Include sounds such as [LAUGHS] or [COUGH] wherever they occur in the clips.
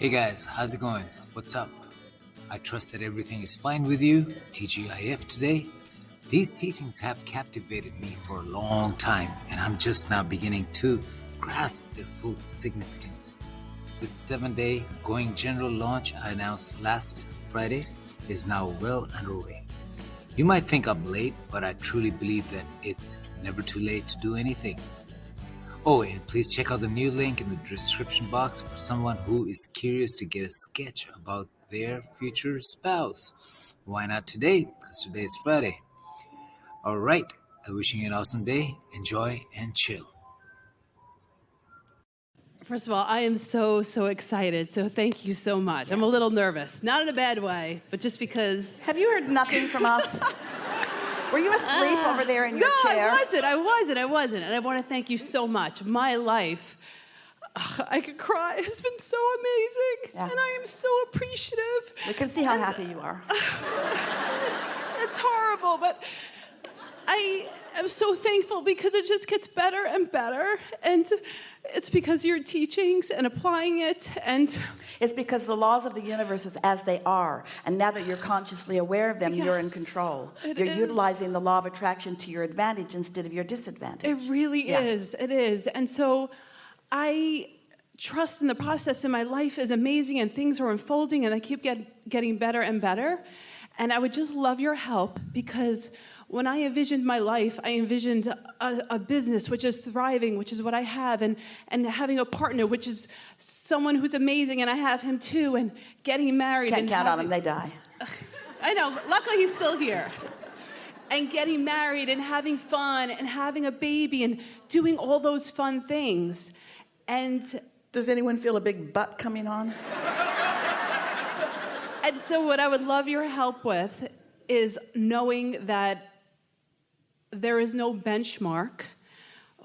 Hey guys, how's it going? What's up? I trust that everything is fine with you. TGIF today. These teachings have captivated me for a long time, and I'm just now beginning to grasp their full significance. This seven day going general launch I announced last Friday is now well underway. You might think I'm late, but I truly believe that it's never too late to do anything. Oh, and please check out the new link in the description box for someone who is curious to get a sketch about their future spouse. Why not today? Because today is Friday. All right, I'm wishing you an awesome day. Enjoy and chill. First of all, I am so, so excited. So thank you so much. I'm a little nervous, not in a bad way, but just because. Have you heard nothing from us? [LAUGHS] Were you asleep Uh, over there in your no, chair? No, I wasn't. I wasn't. I wasn't. And I want to thank you so much. My life, ugh, I could cry. It's been so amazing. Yeah. And I am so appreciative. We can see how happy you are. [LAUGHS] It's horrible, but I am so thankful because it just gets better and better. And it's because your teachings and applying it. And It's because the laws of the universe is as they are. And now that you're consciously aware of them, you're in control. you're is. utilizing the law of attraction to your advantage instead of your disadvantage. It really Yeah. is. It is. And so I trust in the process and my life is amazing and things are unfolding and I keep get, getting better and better. And I would just love your help because when I envisioned my life, I envisioned a, a business which is thriving, which is what I have, and, and having a partner, which is someone who's amazing, and I have him too, and getting married. Can't and count on having- them, they die. [LAUGHS] I know. Luckily, he's still here. And getting married and having fun and having a baby and doing all those fun things. And Does anyone feel a big butt coming on? and so what I would love your help with is knowing that there is no benchmark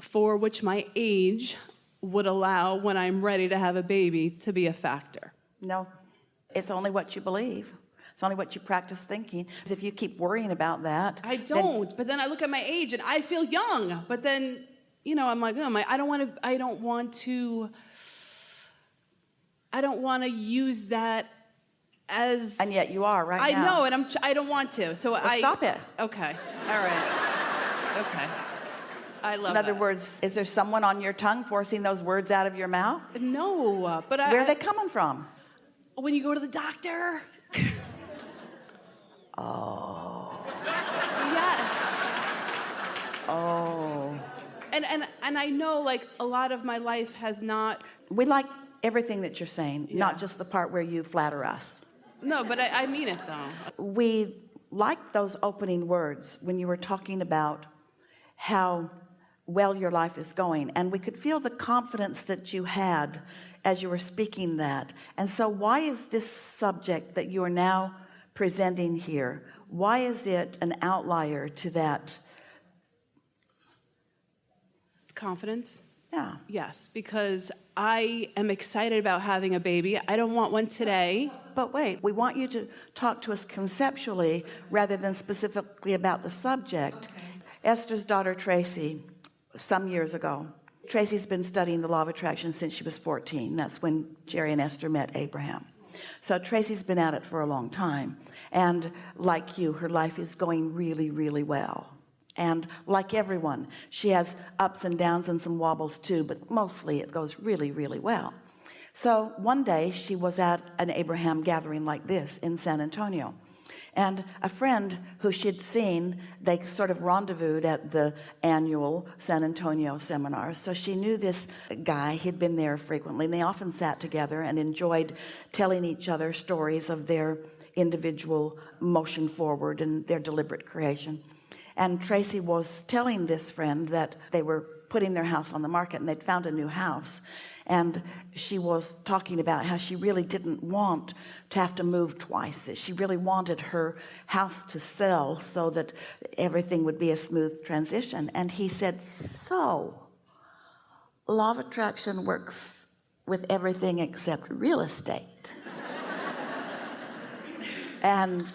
for which my age would allow when I'm ready to have a baby to be a factor. No. It's only what you believe. It's only what you practice thinking. If you keep worrying about that, I don't. but then I look at my age and I feel young. But then, you know, I'm like, oh my, I don't want to. I don't want to. I don't want to use that as. and yet you are right I now. know, and I'm. I don't want to. So I stop it. Okay. All right. Okay. I love. In other that. words, is there someone on your tongue forcing those words out of your mouth? No, but I. Where are they coming from? when you go to the doctor. [LAUGHS] Oh. Yeah. Oh. And and and I know like a lot of my life has not. We like everything that you're saying, not just the part where you flatter us. No, but I, I mean it though. We like those opening words when you were talking about how well your life is going and we could feel the confidence that you had as you were speaking that and so why is this subject that you are now presenting here why is it an outlier to that Confidence. yeah Yes, because I am excited about having a baby. I don't want one today. But wait, we want you to talk to us conceptually rather than specifically about the subject. Esther's daughter Tracy, some years ago, Tracy's been studying the law of attraction since she was 14. That's when Jerry and Esther met Abraham. So Tracy's been at it for a long time. And like you, her life is going really, really well. And like everyone, she has ups and downs and some wobbles too, but mostly it goes really, really well. So one day she was at an Abraham gathering like this in San Antonio. And a friend who she'd seen, they sort of rendezvoused at the annual San Antonio seminar. So she knew this guy, he'd been there frequently, and they often sat together and enjoyed telling each other stories of their individual motion forward and their deliberate creation. And Tracy was telling this friend that they were putting their house on the market and they'd found a new house. And she was talking about how she really didn't want to have to move twice. She really wanted her house to sell so that everything would be a smooth transition. And he said so law of attraction works with everything except real estate. [LAUGHS] And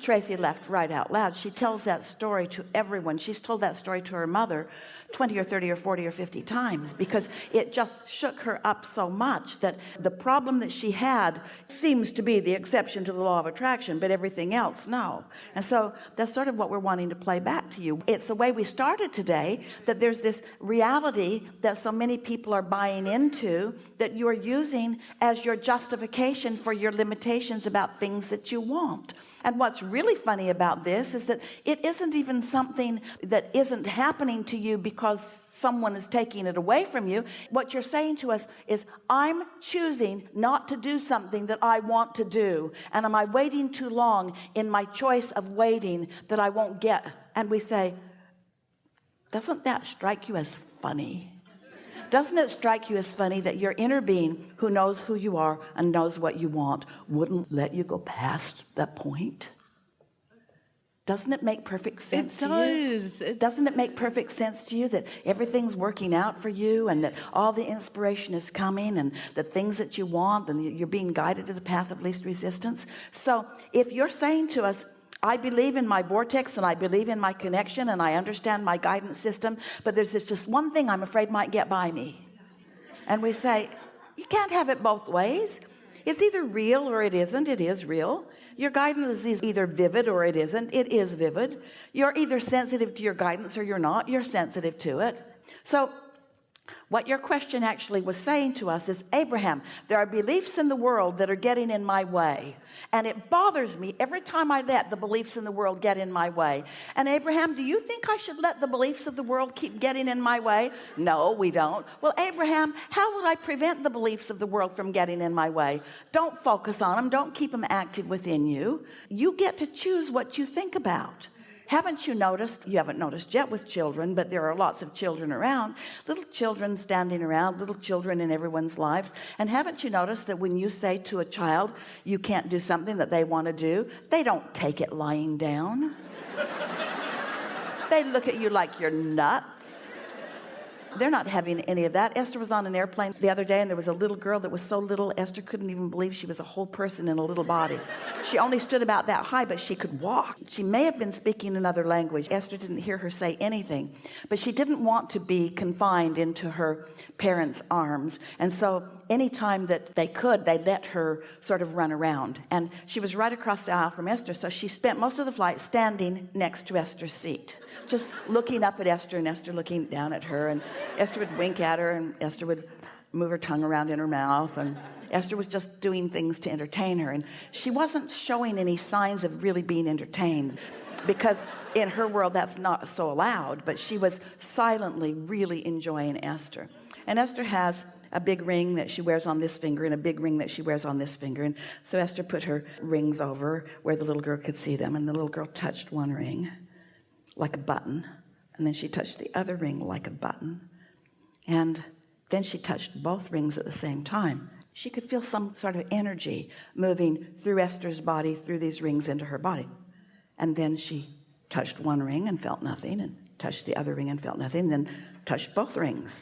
Tracy laughed right out loud. She tells that story to everyone. She's told that story to her mother 20 or 30 or 40 or 50 times because it just shook her up so much that the problem that she had seems to be the exception to the law of attraction but everything else no. And so that's sort of what we're wanting to play back to you. It's the way we started today that there's this reality that so many people are buying into that you are using as your justification for your limitations about things that you want. And what's really funny about this is that it isn't even something that isn't happening to you because someone is taking it away from you what you're saying to us is I'm choosing not to do something that I want to do and am I waiting too long in my choice of waiting that I won't get? And we say doesn't that strike you as funny? Doesn't it strike you as funny that your inner being who knows who you are and knows what you want wouldn't let you go past that point doesn't it make perfect sense It to you? does. It- doesn't it make perfect sense to you that everything's working out for you and that all the inspiration is coming and the things that you want and you're being guided to the path of least resistance? So if you're saying to us I believe in my vortex and I believe in my connection and I understand my guidance system but there's this just one thing I'm afraid might get by me and we say you can't have it both ways. It's either real or it isn't. It is real your guidance is either vivid or it isn't. It is vivid. You're either sensitive to your guidance or you're not. You're sensitive to it. So what your question actually was saying to us is Abraham there are beliefs in the world that are getting in my way. And it bothers me every time I let the beliefs in the world get in my way. And Abraham do you think I should let the beliefs of the world keep getting in my way? No we don't. Well Abraham how would I prevent the beliefs of the world from getting in my way? Don't focus on them don't keep them active within you. You get to choose what you think about haven't you noticed you haven't noticed yet with children but there are lots of children around little children standing around little children in everyone's lives and haven't you noticed that when you say to a child you can't do something that they want to do they don't take it lying down? [LAUGHS] They look at you like you're nuts they're not having any of that. Esther was on an airplane the other day and there was a little girl that was so little Esther couldn't even believe she was a whole person in a little body. She only stood about that high but she could walk. She may have been speaking another language. Esther didn't hear her say anything. But she didn't want to be confined into her parents arms. And so anytime that they could they let her sort of run around. And she was right across the aisle from Esther so she spent most of the flight standing next to Esther's seat just looking up at Esther and Esther looking down at her. And Esther would wink at her and Esther would move her tongue around in her mouth and Esther was just doing things to entertain her. And she wasn't showing any signs of really being entertained because in her world that's not so allowed but she was silently really enjoying Esther. And Esther has a big ring that she wears on this finger and a big ring that she wears on this finger. And so Esther put her rings over where the little girl could see them and the little girl touched one ring like a button. And then she touched the other ring like a button and then she touched both rings at the same time. She could feel some sort of energy moving through Esther's body through these rings into her body. And then she touched one ring and felt nothing and touched the other ring and felt nothing then touched both rings.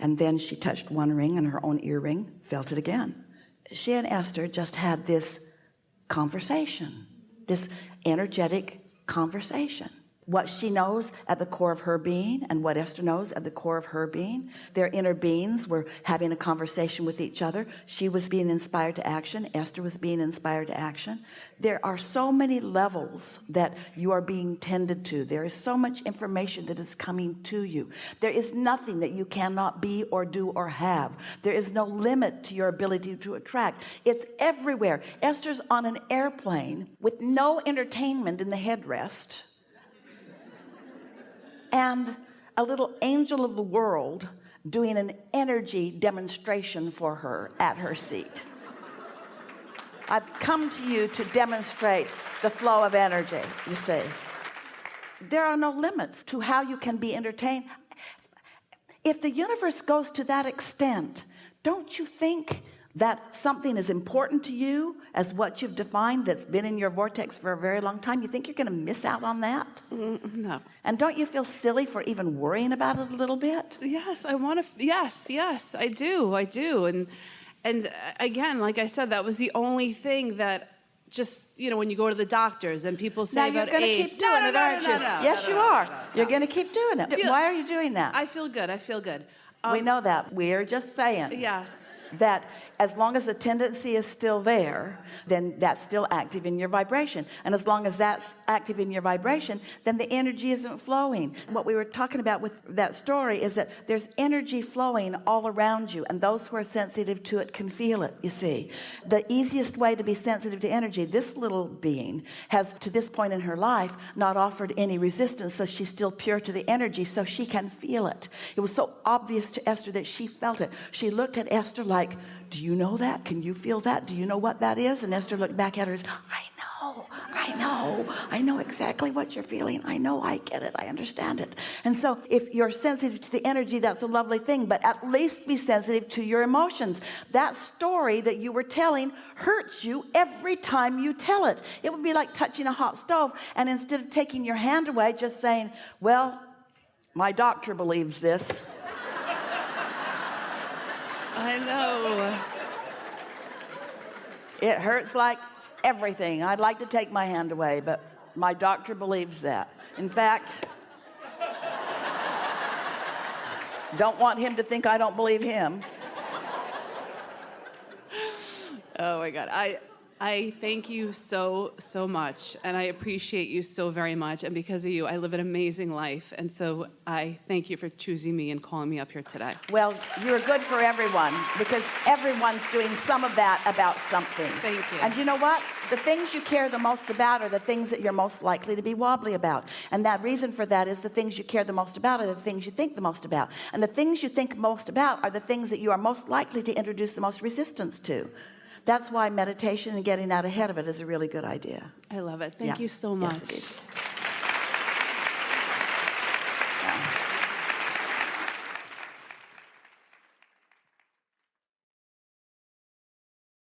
And then she touched one ring and her own earring felt it again. She and Esther just had this conversation this energetic conversation what she knows at the core of her being and what Esther knows at the core of her being. Their inner beings were having a conversation with each other. She was being inspired to action. Esther was being inspired to action. There are so many levels that you are being tended to. There is so much information that is coming to you. There is nothing that you cannot be or do or have. There is no limit to your ability to attract. It's everywhere. Esther's on an airplane with no entertainment in the headrest and a little angel of the world doing an energy demonstration for her at her seat. I've come to you to demonstrate the flow of energy you see. There are no limits to how you can be entertained. If the universe goes to that extent don't you think that something as important to you as what you've defined that's been in your vortex for a very long time you think you're going to miss out on that No. and don't you feel silly for even worrying about it a little bit Yes, I want to. Yes, yes, I do. I do. And and uh, again, like I said, that was the only thing that just you know when you go to the doctors and people say now you're about going to age. keep doing no, it no, aren't you yes you are you're going to keep doing it Feel- why are you doing that I feel good. I feel good. we Um, know that we're just saying Yes. That as long as the tendency is still there then that's still active in your vibration. And as long as that's active in your vibration then the energy isn't flowing. What we were talking about with that story is that there's energy flowing all around you and those who are sensitive to it can feel it you see. The easiest way to be sensitive to energy this little being has to this point in her life not offered any resistance so she's still pure to the energy so she can feel it. It was so obvious to Esther that she felt it. She looked at Esther like do you know that? Can you feel that? Do you know what that is? And Esther looked back at her and said, I know I know I know exactly what you're feeling. I know I get it. I understand it. And so if you're sensitive to the energy that's a lovely thing but at least be sensitive to your emotions. That story that you were telling hurts you every time you tell it. It would be like touching a hot stove and instead of taking your hand away just saying well my doctor believes this I know. it hurts like everything I'd like to take my hand away but my doctor believes that in fact don't want him to think I don't believe him Oh my God. I I thank you so so much and I appreciate you so very much and because of you I live an amazing life and so I thank you for choosing me and calling me up here today. well you're good for everyone because everyone's doing some of that about something. Thank you. and you know what? The things you care the most about are the things that you're most likely to be wobbly about. And that reason for that is the things you care the most about are the things you think the most about. And the things you think most about are the things that you are most likely to introduce the most resistance to that's why meditation and getting out ahead of it is a really good idea I love it. Thank Yeah. you so much. is.